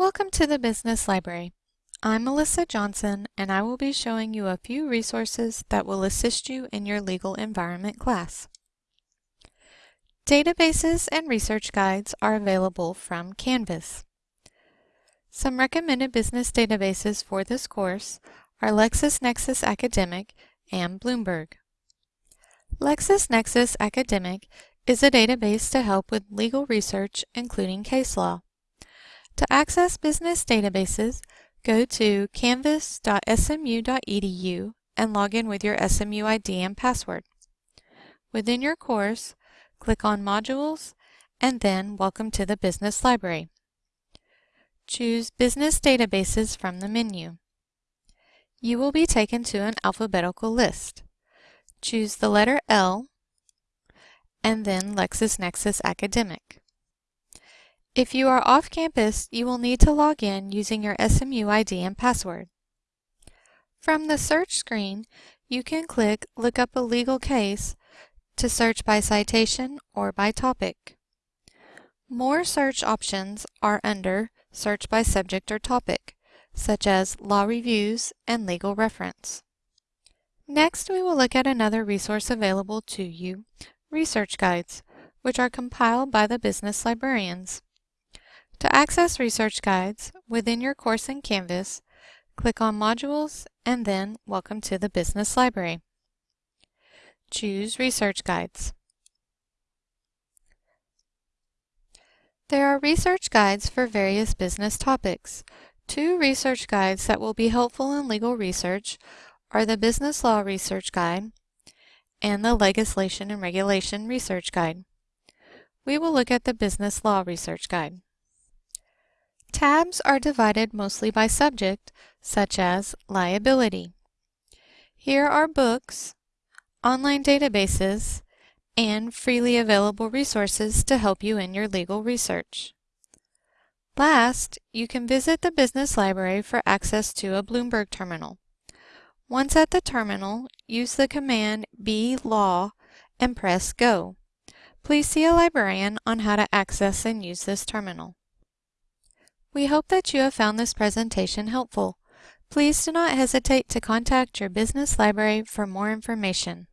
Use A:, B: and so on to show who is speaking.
A: Welcome to the Business Library. I'm Melissa Johnson and I will be showing you a few resources that will assist you in your legal environment class. Databases and research guides are available from Canvas. Some recommended business databases for this course are LexisNexis Academic and Bloomberg. LexisNexis Academic is a database to help with legal research, including case law. To access business databases, go to canvas.smu.edu and log in with your SMU ID and password. Within your course, click on Modules and then Welcome to the Business Library. Choose Business Databases from the menu. You will be taken to an alphabetical list. Choose the letter L and then LexisNexis Academic. If you are off campus, you will need to log in using your SMU ID and password. From the search screen, you can click Look up a legal case to search by citation or by topic. More search options are under Search by subject or topic, such as Law Reviews and Legal Reference. Next, we will look at another resource available to you, Research Guides, which are compiled by the business librarians. To access research guides within your course in Canvas, click on Modules and then Welcome to the Business Library. Choose Research Guides. There are research guides for various business topics. Two research guides that will be helpful in legal research are the Business Law Research Guide and the Legislation and Regulation Research Guide. We will look at the Business Law Research Guide. Tabs are divided mostly by subject, such as liability. Here are books, online databases, and freely available resources to help you in your legal research. Last, you can visit the Business Library for access to a Bloomberg terminal. Once at the terminal, use the command blaw and press Go. Please see a librarian on how to access and use this terminal. We hope that you have found this presentation helpful. Please do not hesitate to contact your business library for more information.